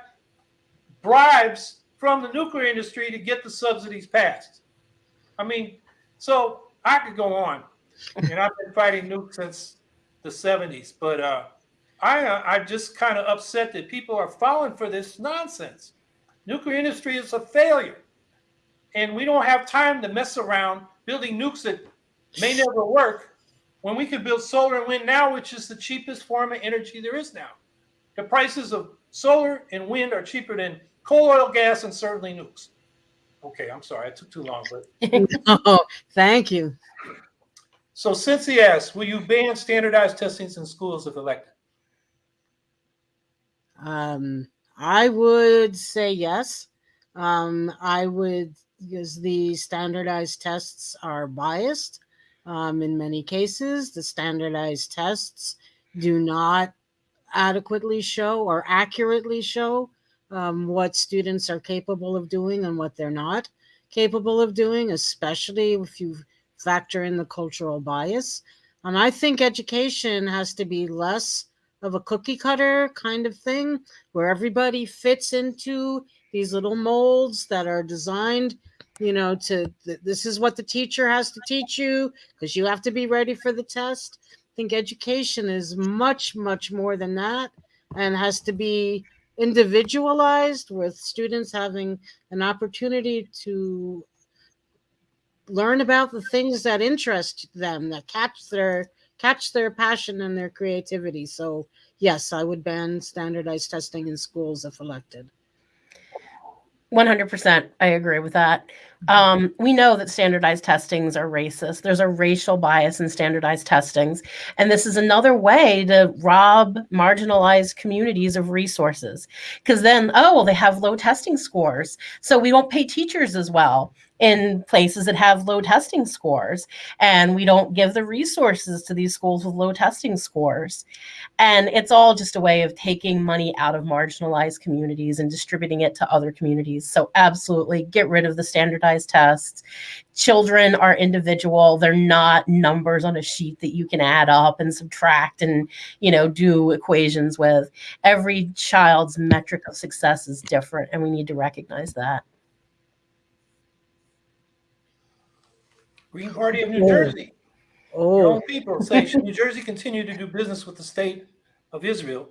bribes from the nuclear industry to get the subsidies passed. I mean, so I could go on, and I've been fighting nukes since the 70s, but uh, I, uh, I'm just kind of upset that people are falling for this nonsense. Nuclear industry is a failure, and we don't have time to mess around building nukes that may never work when we could build solar and wind now, which is the cheapest form of energy there is now. The prices of solar and wind are cheaper than coal, oil, gas, and certainly nukes. Okay, I'm sorry, I took too long, but Oh, thank you. So Cynthia asks, will you ban standardized testings in schools if elected? Um, I would say yes. Um, I would because the standardized tests are biased. Um, in many cases, the standardized tests do not adequately show or accurately show um, what students are capable of doing and what they're not capable of doing, especially if you factor in the cultural bias. And I think education has to be less of a cookie cutter kind of thing where everybody fits into these little molds that are designed you know to th- this is what the teacher has to teach you because you have to be ready for the test i think education is much much more than that and has to be individualized with students having an opportunity to learn about the things that interest them that catch their catch their passion and their creativity. So yes i would ban standardized testing in schools if elected. 100% i agree with that. Um, we know that standardized testings are racist. There's a racial bias in standardized testings. And this is another way to rob marginalized communities of resources. Because then oh well they have low testing scores so we won't pay teachers as well in places that have low testing scores and we don't give the resources to these schools with low testing scores. And it's all just a way of taking money out of marginalized communities and distributing it to other communities. So absolutely get rid of the standardized tests. Children are individual. They're not numbers on a sheet that you can add up and subtract and you know do equations with. Every child's metric of success is different and we need to recognize that Green Party of New Oh. Jersey. Your oh own people say, should New Jersey continue to do business with the state of Israel?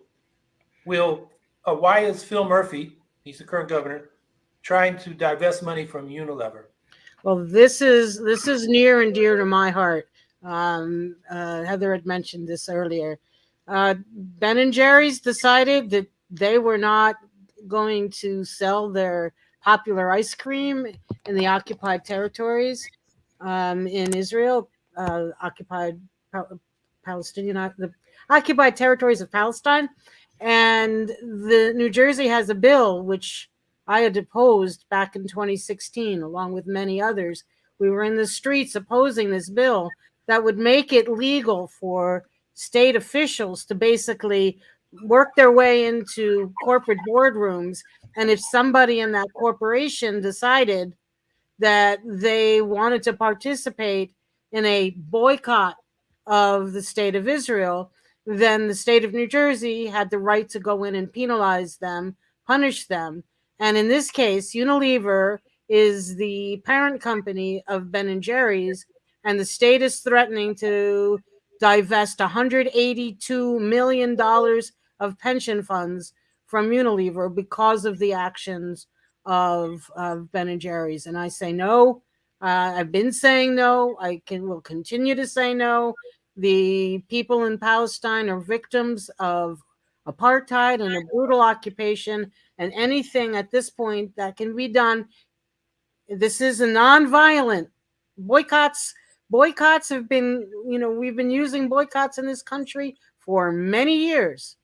Will, uh, why is Phil Murphy, he's the current governor, trying to divest money from Unilever? Well, this is this is near and dear to my heart. Um, uh, Heather had mentioned this earlier. Uh, ben and Jerry's decided that they were not going to sell their popular ice cream in the occupied territories um, in Israel, uh, occupied Palestinian, the occupied territories of Palestine, and the New Jersey has a bill which I had opposed back in 2016, along with many others. We were in the streets opposing this bill that would make it legal for state officials to basically work their way into corporate boardrooms. And if somebody in that corporation decided that they wanted to participate in a boycott of the state of Israel, then the state of New Jersey had the right to go in and penalize them, punish them. And in this case, Unilever is the parent company of Ben and Jerry's, and the state is threatening to divest 182 million dollars of pension funds from Unilever because of the actions of, of Ben and Jerry's. And I say no. Uh, I've been saying no. I can will continue to say no. The people in Palestine are victims of apartheid and a brutal occupation and anything at this point that can be done this is a non-violent boycotts boycotts have been you know we've been using boycotts in this country for many years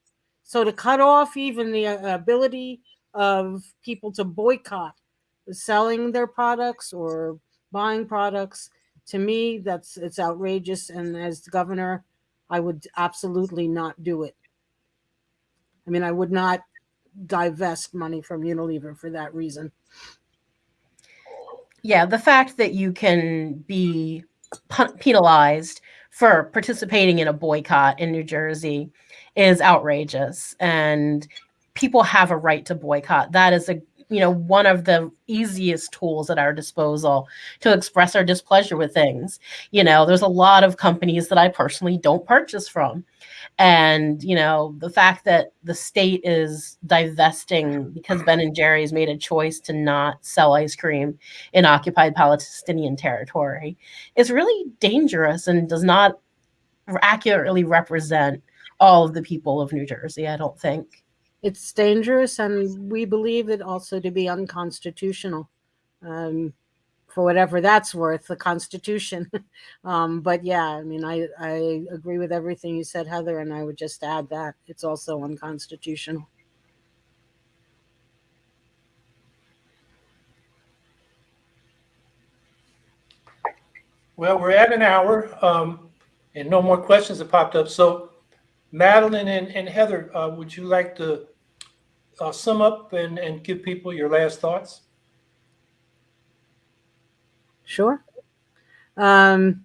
so to cut off even the uh, ability of people to boycott selling their products or buying products to me that's it's outrageous and as the governor i would absolutely not do it i mean i would not divest money from Unilever for that reason. Yeah, the fact that you can be penalized for participating in a boycott in New Jersey is outrageous and people have a right to boycott. That is a you know one of the easiest tools at our disposal to express our displeasure with things. You know, there's a lot of companies that I personally don't purchase from. And, you know, the fact that the state is divesting because Ben and Jerry's made a choice to not sell ice cream in occupied Palestinian territory is really dangerous and does not accurately represent all of the people of New Jersey, I don't think. It's dangerous, and we believe it also to be unconstitutional. Um, for whatever that's worth, the Constitution. um, but yeah, I mean, I, I agree with everything you said, Heather, and I would just add that it's also unconstitutional. Well, we're at an hour, um, and no more questions have popped up. So Madelyn and, and Heather, uh, would you like to uh, sum up and, and give people your last thoughts? Sure. Um,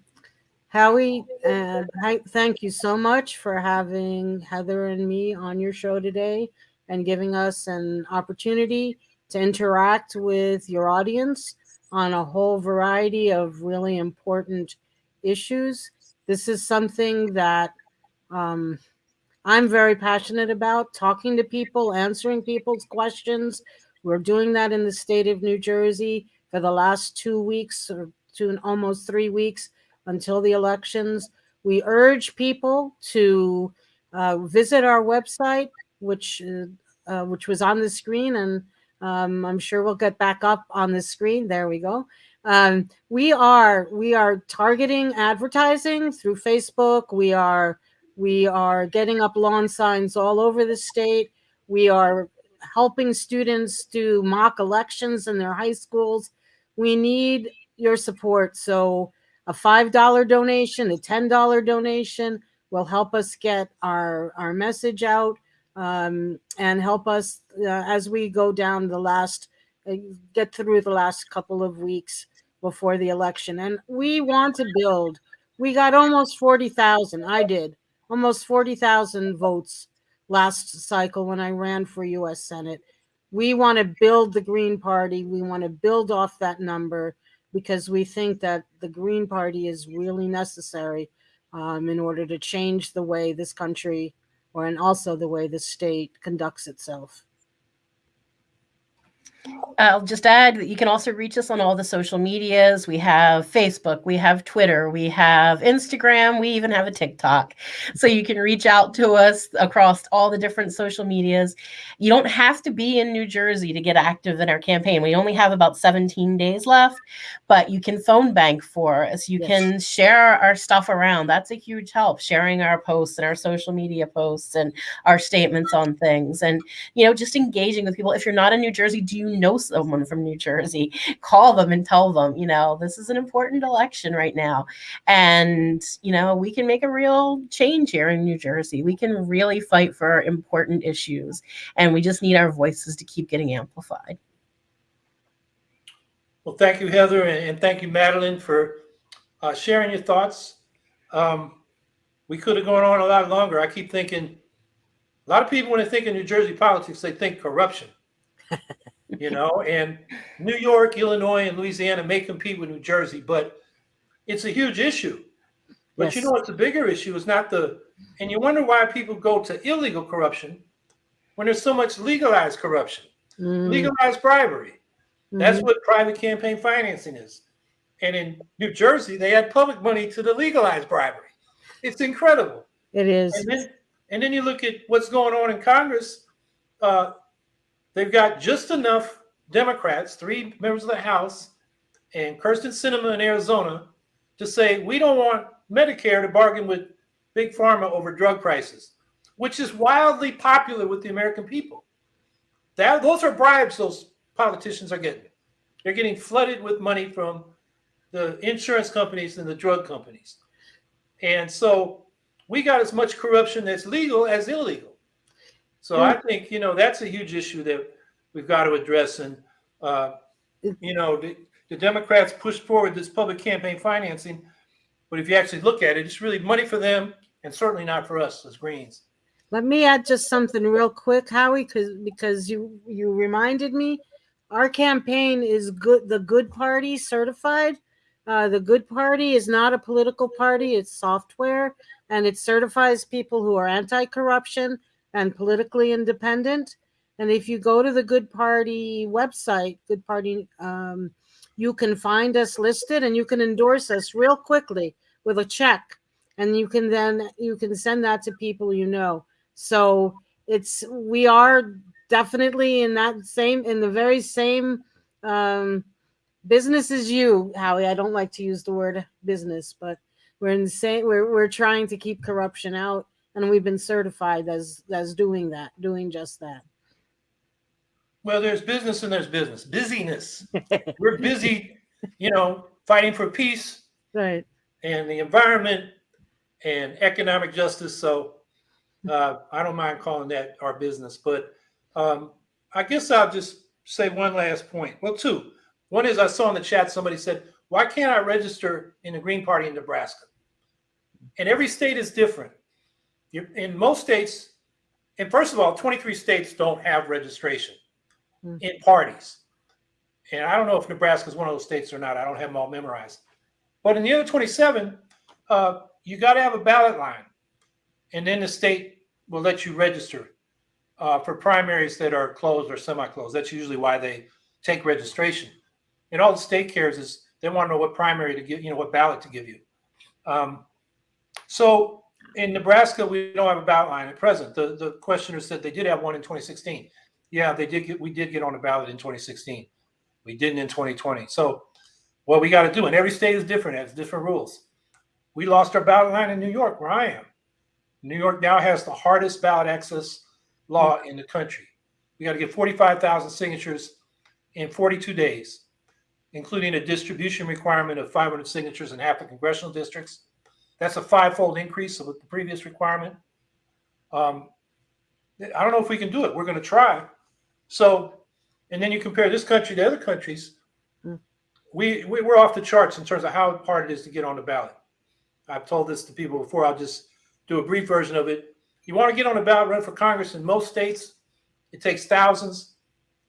Howie, uh, thank you so much for having Heather and me on your show today and giving us an opportunity to interact with your audience on a whole variety of really important issues. This is something that um, I'm very passionate about talking to people, answering people's questions. We're doing that in the state of New Jersey for the last two weeks or two almost three weeks until the elections. We urge people to uh, visit our website, which uh, uh, which was on the screen, and um, I'm sure we'll get back up on the screen. There we go. Um, we are we are targeting advertising through Facebook. We are we are getting up lawn signs all over the state. We are helping students do mock elections in their high schools. We need your support. So a $5 donation, a $10 donation will help us get our, our message out um, and help us uh, as we go down the last, uh, get through the last couple of weeks before the election. And we want to build. We got almost 40,000. I did almost 40,000 votes last cycle when I ran for US Senate. We want to build the Green Party. We want to build off that number because we think that the Green Party is really necessary um, in order to change the way this country or and also the way the state conducts itself. I'll just add that you can also reach us on all the social medias. We have Facebook, we have Twitter, we have Instagram, we even have a TikTok. So you can reach out to us across all the different social medias. You don't have to be in New Jersey to get active in our campaign. We only have about 17 days left, but you can phone bank for us. You Yes. can share our stuff around. That's a huge help, sharing our posts and our social media posts and our statements on things. And you know, just engaging with people. If you're not in New Jersey, do you know someone from New Jersey? Call them and tell them, you know, this is an important election right now. And, you know, we can make a real change here in New Jersey. We can really fight for important issues. And we just need our voices to keep getting amplified. Well, thank you, Heather, and, and thank you, Madelyn, for uh, sharing your thoughts. Um, we could have gone on a lot longer. I keep thinking, a lot of people, when they think of New Jersey politics, they think corruption. you know, and New York, Illinois, and Louisiana may compete with New Jersey, but it's a huge issue. But you know what's a bigger issue is not the, and you wonder why people go to illegal corruption when there's so much legalized corruption, Mm, legalized bribery. That's mhm. what private campaign financing is. And in New Jersey, they add public money to the legalized bribery. It's incredible. it is. And then, and then you look at what's going on in Congress. Uh, they've got just enough Democrats, three members of the House, and Kyrsten Sinema in Arizona, to say we don't want Medicare to bargain with big pharma over drug prices, which is wildly popular with the American people. That those are bribes those politicians are getting. They're getting flooded with money from the insurance companies and the drug companies. And so we got as much corruption that's legal as illegal. So I think, you know, that's a huge issue that we've got to address. And, uh, you know, the- the Democrats pushed forward this public campaign financing. But if you actually look at it, it's really money for them and certainly not for us as Greens. Let me add just something real quick, Howie, because because you you reminded me. Our campaign is good. The Good Party certified. Uh, the Good Party is not a political party; it's software, and it certifies people who are anti-corruption and politically independent. And if you go to the Good Party website, Good Party, um, you can find us listed, and you can endorse us real quickly with a check, and you can then you can send that to people you know. So it's we are definitely in that same in the very same um, business as you, Howie. I don't like to use the word business, but we're in the same. We're we're trying to keep corruption out, and we've been certified as as doing that, doing just that. Well, there's business and there's business. Busyness. We're busy, you know, fighting for peace Right. and the environment and economic justice. So uh, I don't mind calling that our business. But um, I guess I'll just say one last point. Well, two. One is I saw in the chat somebody said, why can't I register in the Green Party in Nebraska? And every state is different. You, in most states, and first of all, 23 states don't have registration Mm. in parties. And I don't know if Nebraska is one of those states or not. I don't have them all memorized. But in the other 27, uh, you got to have a ballot line. And then the state will let you register uh, for primaries that are closed or semi-closed. That's usually why they take registration. And all the state cares is they want to know what primary to give, you know, what ballot to give you. Um, so in Nebraska, we don't have a ballot line at present. The the questioner said they did have one in 2016. Yeah, they did get we did get on the ballot in 2016. We didn't in 2020. So what we got to do, and every state is different, has different rules. We lost our ballot line in New York, where I am. New York now has the hardest ballot access law in the country. We got to get 45,000 signatures in 42 days, including a distribution requirement of 500 signatures in half the congressional districts. That's a five-fold increase of the previous requirement. Um, I don't know if we can do it. We're going to try. So, and then you compare this country to other countries. Mm. We, we we're off the charts in terms of how hard it is to get on the ballot. I've told this to people before. I'll just do a brief version of it. You want to get on the ballot, run for Congress in most states. It takes thousands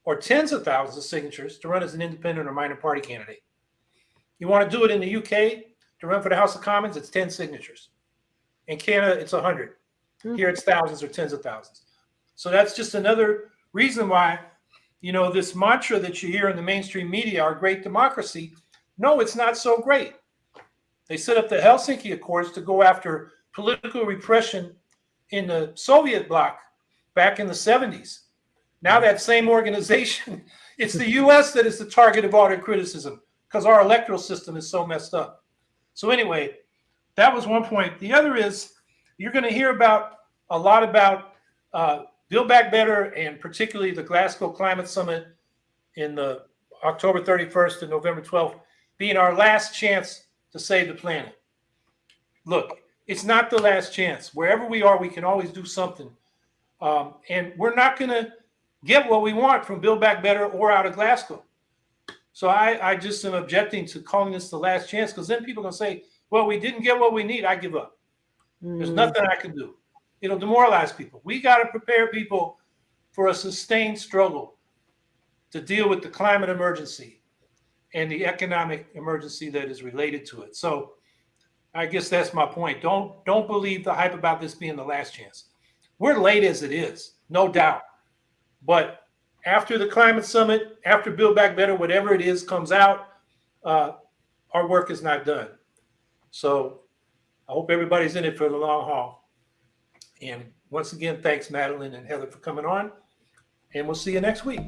or tens of thousands of signatures to run as an independent or minor party candidate. You want to do it in the UK to run for the House of Commons, it's 10 signatures. In Canada, it's 100. Hmm. Here, it's thousands or tens of thousands. So that's just another reason why, you know, this mantra that you hear in the mainstream media, our great democracy, no, it's not so great. They set up the Helsinki Accords to go after political repression in the Soviet bloc back in the 70s. Now that same organization, it's the US that is the target of all their criticism because our electoral system is so messed up. So anyway, that was one point. The other is you're going to hear about a lot about uh, Build Back Better and particularly the Glasgow Climate Summit in the October 31st and November 12th being our last chance to save the planet. Look, it's not the last chance. Wherever we are, we can always do something. Um, and we're not going to get what we want from Build Back Better or out of Glasgow. So I, I just am objecting to calling this the last chance because then people are going to say, well, we didn't get what we need. I give up. There's Mm. nothing I can do. It'll demoralize people. We got to prepare people for a sustained struggle to deal with the climate emergency and the economic emergency that is related to it. So I guess that's my point. Don't don't believe the hype about this being the last chance. We're late as it is, no doubt. But after the climate summit, after Build Back Better, whatever it is comes out, uh, our work is not done. So I hope everybody's in it for the long haul. And once again, thanks, Madelyn and Heather, for coming on. And we'll see you next week.